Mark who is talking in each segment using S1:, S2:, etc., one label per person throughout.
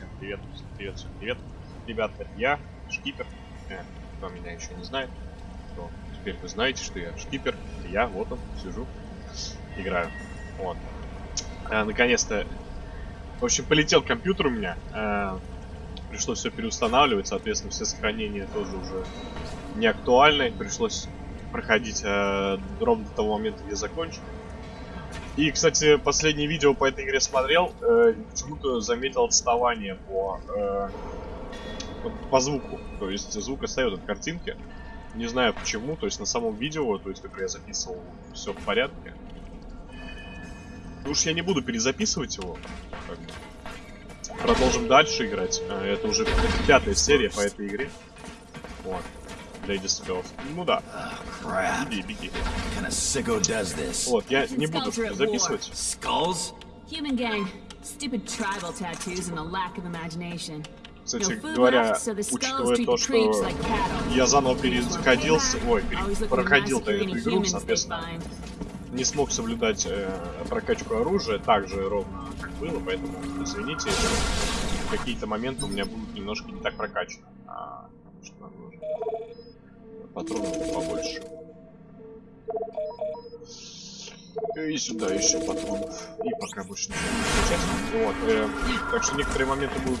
S1: Всем привет, всем привет, всем привет. Ребята, я, Шкипер. Э, кто меня еще не знает, то теперь вы знаете, что я Шкипер. Я, вот он, сижу, играю. Вот. А, Наконец-то, в общем, полетел компьютер у меня. Э, пришлось все переустанавливать, соответственно, все сохранения тоже уже не актуальны. Пришлось проходить э, ровно до того момента, где закончил. И, кстати, последнее видео по этой игре смотрел, э, почему-то заметил отставание по, э, по, звуку. То есть звук остается от картинки. Не знаю почему, то есть на самом видео, то есть, которое я записывал, все в порядке. Ну уж я не буду перезаписывать его. Продолжим дальше играть. Э, Это уже пятая серия по этой игре. Вот. Lady Spells. Ну да. Беги, беги. Вот, я не буду записывать.
S2: Skulls?
S3: Human gang. Stupid tribal tattoos and a lack of imagination.
S1: Кстати говоря, учитывая то, что я заново переходился, ой, проходил-то эту игру, соответственно, не смог соблюдать э, прокачку оружия так же ровно, как было, поэтому извините, какие-то моменты у меня будут немножко не так прокачаны. А, что нам нужно? Патронов побольше. И сюда еще патронов. И пока больше ничего не. Вот. э, так что некоторые моменты будут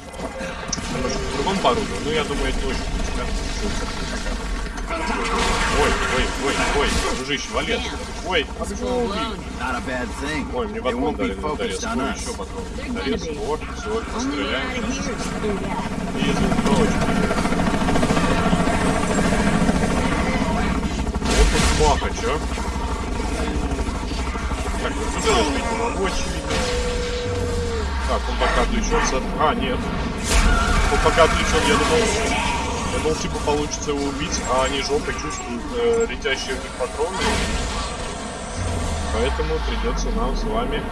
S1: немножко в другом по оружию, но я думаю, это не очень принципиально. Ой, ой, ой, ой, дружище, отсюда. Ой, а ты. Ой, мне патрон дали на Ой,
S2: us.
S1: еще патрон.
S3: Be.
S1: вот, все, постреляем. И звуковочка. Маха, чё? Так, вот могу, очевидно. Так, он пока отвлечется. А, нет. Он пока отвлечен, я думал... Я думал, типа, получится его убить, а они жопой чувствуют э, летящие в них патроны. Поэтому придется нам с вами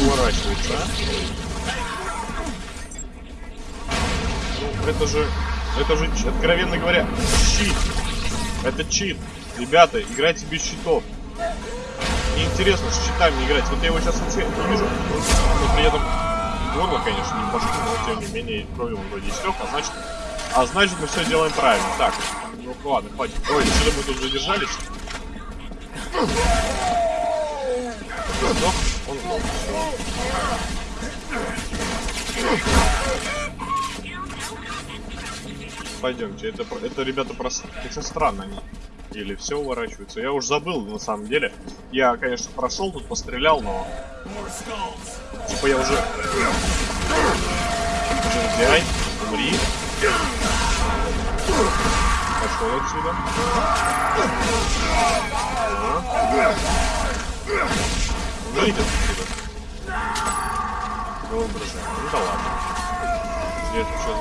S1: уворачиваться. Ну, это же... Это же, откровенно говоря, щит. Это чит. Ребята, играйте без щитов. Неинтересно с щитами играть. Вот я его сейчас вообще не вижу. Но при этом горло, конечно, не башку, но тем не менее он вроде истек, а значит... А значит мы все делаем правильно. Так, ну ладно, хватит. Ой, что-то мы тут задержались. Сдох? Он сдох. Пойдемте, это, это ребята просто... Хотя странно они. Или все уворачиваются. Я уж забыл, на самом деле. Я, конечно, прошел тут, пострелял, но... Типа я уже... Жердяй, умри. Пошел отсюда. Выйдет отсюда. Воображение. Ну да ладно. Где это что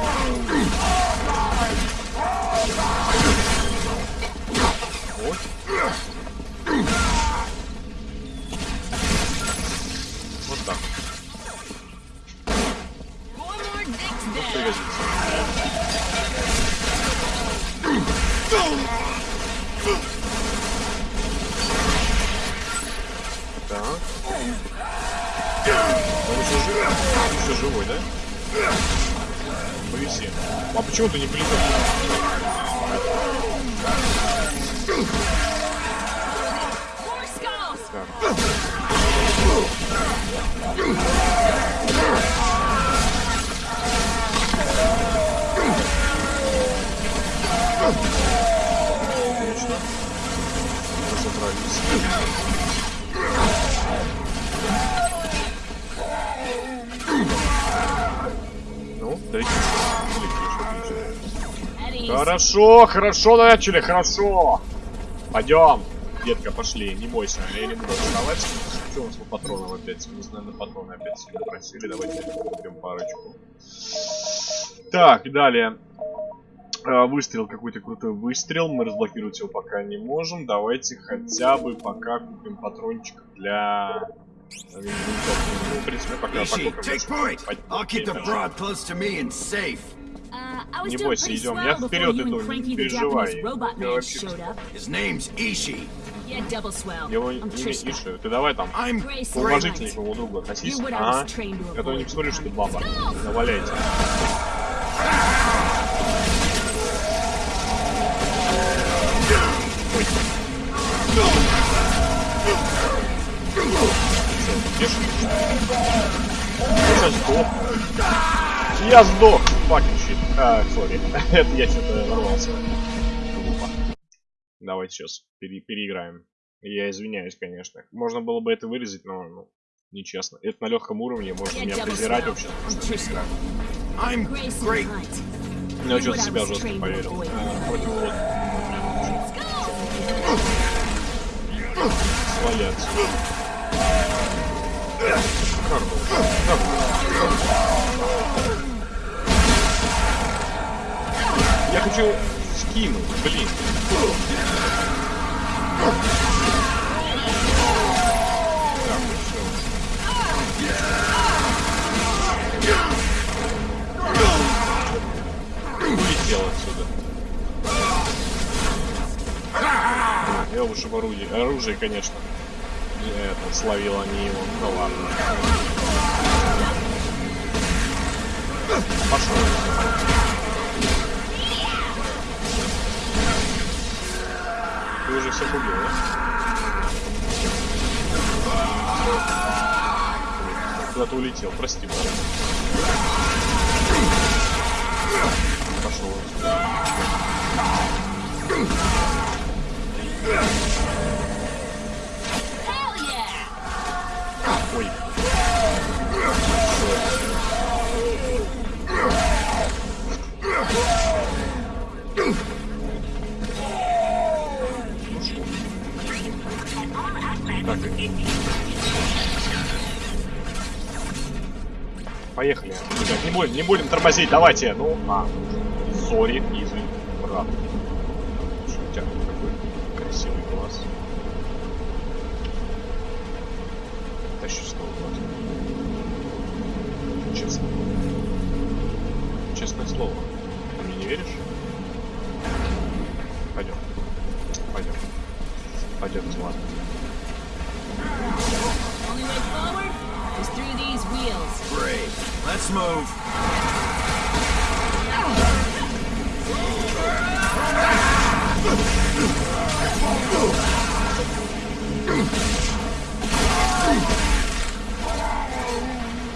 S1: Вот. Вот так.
S3: Dead.
S1: Пригодится. Так. Он еще живой? Еще живой, да? Повиси. А почему ты не полетел? Хорошо, хорошо начали, хорошо. Пойдем. Детка, пошли, не бойся, я не буду вставать. Что у нас по патронам опять? Мы знаем, на патроны опять сильно просили. Давайте купим парочку. Так, далее. А, Выстрел, какой-то крутой выстрел. Мы разблокировать его пока не можем. Давайте хотя бы пока купим патрончик для... винтовки. Ну, в принципе, пока
S2: Ishi,
S1: покупим.
S2: take point.
S1: Пойдем.
S2: I'll keep the
S1: Окей,
S2: broad close to me and safe.
S3: Uh, I was
S1: Не
S3: doing
S1: бойся,
S3: pretty
S1: идем.
S3: swell
S1: Я
S3: before
S1: вперед
S3: you
S1: иду,
S3: and
S1: не
S3: Cranky the
S1: переживай.
S3: Japanese robot
S1: Я
S3: man
S1: вообще
S3: showed up.
S2: His name's Ishi.
S3: Yeah, double swell.
S1: Его
S3: I'm
S1: имя
S3: Trishka.
S1: Ишу. Ты давай там
S2: I'm
S3: Grace
S1: уважительней
S3: White.
S1: к моему другу относись.
S3: You would
S1: Ага.
S3: I was trained to
S1: Я то не
S3: avoid
S1: посмотрю, что ты
S3: becoming-
S1: баба.
S3: Let's go!
S1: Наваляйте. Тише. Я сдох. Я сдох. Fucking shit. А, сори. Это я что-то ворвался. Глупо. Давайте сейчас пере- переиграем. Я извиняюсь, конечно. Можно было бы это вырезать, но ну, нечестно. Это на легком уровне, можно меня презирать вообще. Ну,
S3: You
S1: что-то себя жестко поверил. А, Против вот.
S3: Let's
S1: Я хочу скинуть, блин. Улетел отсюда. Я лучше в орудии. Оружие, конечно. Это, словил они его. Ну ладно. Пошел. Ты уже всех убил, да? Куда-то улетел, прости, брат. Пошел. Поехали. Не будем, не будем тормозить, давайте. Ну, а, сори, извини, брат. Слушай, у тебя какой красивый глаз. Тащу снова глаз. Честно. Честное слово. Ты мне не веришь? Пойдем. Пойдем. Пойдем, ладно.
S3: Only way forward is through these wheels.
S2: Great. Let's move.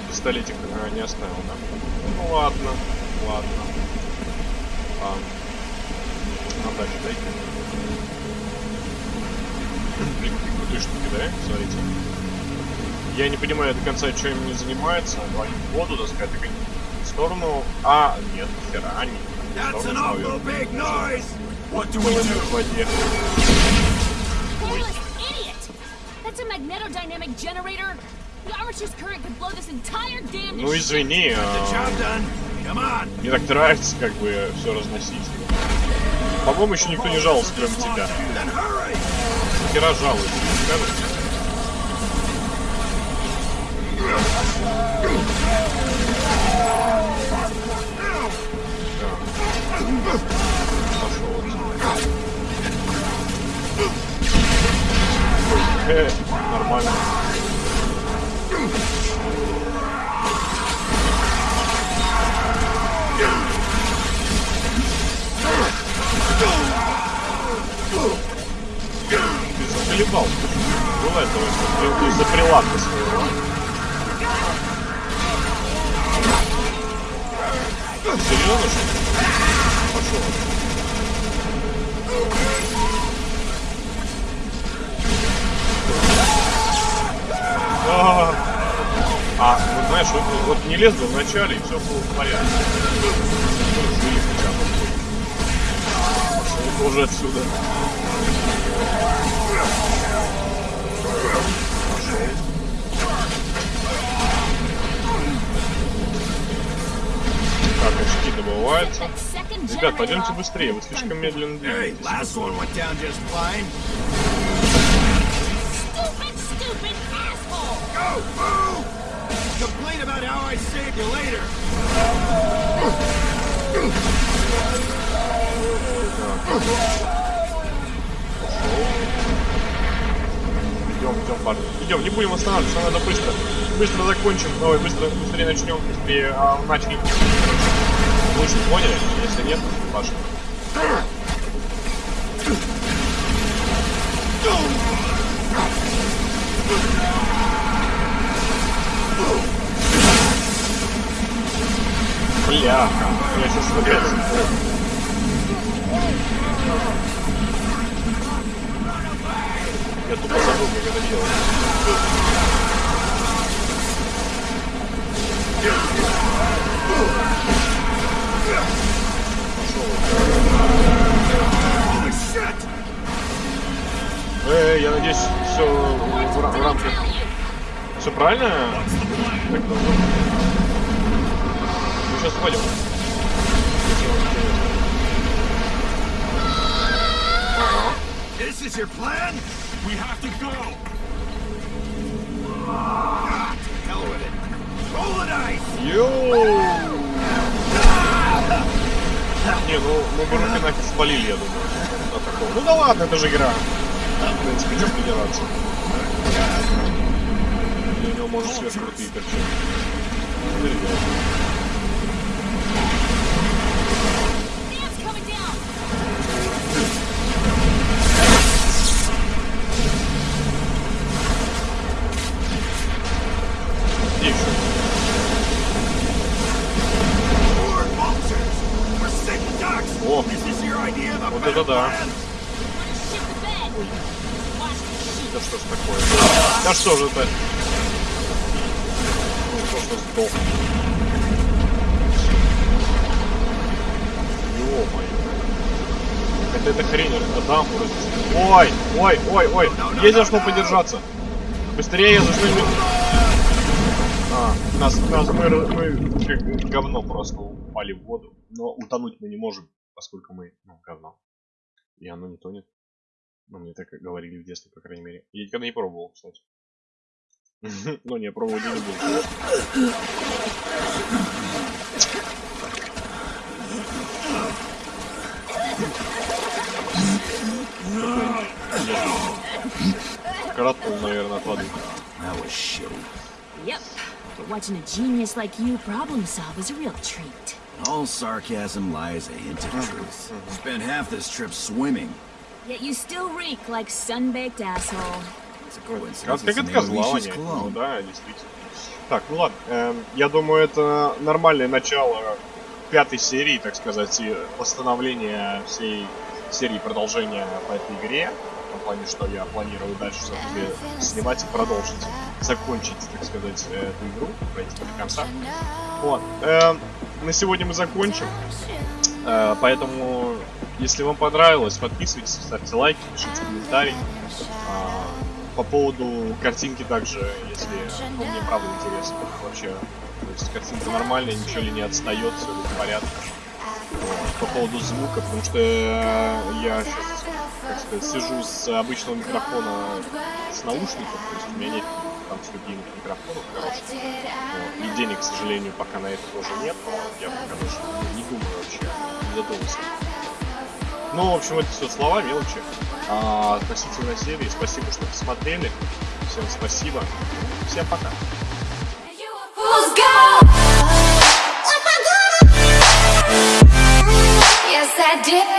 S1: Пистолетик а, не оставил, да? Ну ладно, ладно. А, а дальше дай Блин, какие крутые штуки, да? Смотрите. Я не понимаю до конца, чем они занимаются. Они в воду, так сказать, так они в сторону... А, нет, хера, они в сторону в воде. Ну извини, а, мне так нравится, как бы, все разносить. По-моему, еще никто не жаловался, кроме тебя. Хера жалуется? Да. Пошел. Э, нормально. Заколебал. Было этого, что из-за прилавка своего. Серьезно, что? Пошел. А, а, вот знаешь, вот, вот не лез бы в и все было в порядке. Пошел тоже отсюда. Так, очки добываются. Ребят, пойдемте быстрее, вы слишком медленно двигаетесь.
S2: Complain about how I saved you later.
S1: Идем, парни. Идем, не будем останавливаться, надо быстро. Быстро закончим. Ой, быстро, быстрее начнем, быстрее а. Вы что, поняли? Если нет, ваше. Бляха, я сейчас опять... Я тупо забыл.
S2: Holy shit!
S1: Э, я надеюсь, все в, в рамках. Все правильно? Так быть. Мы сейчас. Ага.
S2: This is your plan? We have to go! Ah, to hell with it. Roll the dice!
S1: Йоу! Не, ну мы бы руки нафиг спалили, я думаю. от такого. Ну да ладно, это же игра. В принципе, что придираться. И у него может сверхкрутые торчать. Ну, ребят.
S3: Sheet!
S1: да что ж такое? Да что же это? Ну, просто сдох. Ё-моё. Это эта хрень, это разнесли. Ой, ой, ой, ой. Есть за что подержаться. Быстрее, за что А, нас, нас мы, мы как говно просто упали в воду. Но утонуть мы не можем, поскольку мы, ну, говно. И оно не тонет. Ну, мне так говорили в детстве, по крайней мере. Я никогда не пробовал, кстати. Ну, не, пробовать не буду. Коротнул, наверное, от воды.
S2: That was shitty.
S3: Yep. Watching a genius like you problem solve is a real treat.
S2: All sarcasm lies a hint of truth. Spent half this trip swimming.
S3: Yet you still reek like sun-baked asshole.
S2: It's a
S1: Как,
S2: coincidence.
S1: козла. Ну
S2: cologne.
S1: да, действительно. Так, ну ладно. Эм, я думаю, это нормальное начало пятой серии, так сказать, и восстановление всей серии продолжения по этой игре. В том плане, что я планирую дальше все-таки снимать и продолжить. Закончить, так сказать, эту игру, пройти до конца. Вот. Эм, на сегодня мы закончим. Э, поэтому, если вам понравилось, подписывайтесь, ставьте лайки, пишите комментарии. А, по поводу картинки также, если ну, мне правда интересно вообще. То есть картинка нормальная, ничего ли не отстает, все в порядке. По поводу звука, потому что э, я сейчас, как сказать, сижу с обычного микрофона с наушников, то есть у меня нет там студийных микрофонов хороших. Вот. И денег, к сожалению, пока на это тоже нет, я пока даже не думаю вообще, не задумывался. Ну, в общем, это все слова, мелочи. А, относительно серии. Спасибо, что посмотрели. Всем спасибо. Всем пока.
S4: Yes, I did.